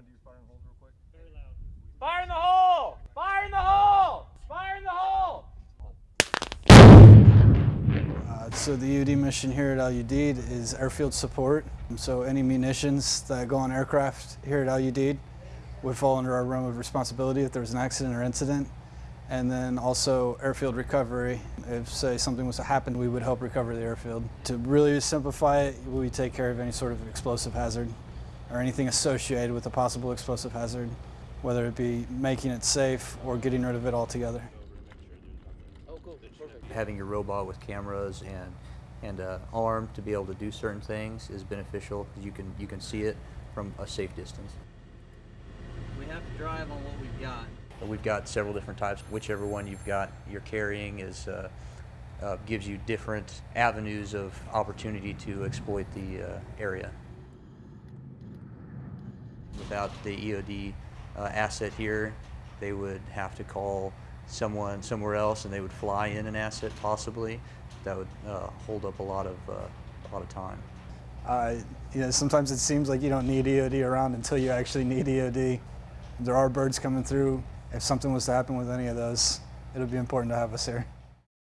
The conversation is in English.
want to do firing holes real quick? Very loud. Fire in the hole! Fire in the hole! Fire in the hole! Uh, so the EOD mission here at LUD is airfield support. So any munitions that go on aircraft here at LUD would fall under our realm of responsibility if there was an accident or incident. And then also airfield recovery. If say something was to happen, we would help recover the airfield. To really simplify it, we take care of any sort of explosive hazard or anything associated with a possible explosive hazard, whether it be making it safe or getting rid of it altogether. Having your robot with cameras and and uh, arm to be able to do certain things is beneficial. You can you can see it from a safe distance. We have to drive on what we've got. We've got several different types. Whichever one you've got you're carrying is uh, uh, gives you different avenues of opportunity to exploit the uh, area. Without the EOD uh, asset here, they would have to call someone somewhere else, and they would fly in an asset possibly. That would uh, hold up a lot of uh, a lot of time. Uh, you know, sometimes it seems like you don't need EOD around until you actually need EOD. There are birds coming through. If something was to happen with any of those, it would be important to have us here.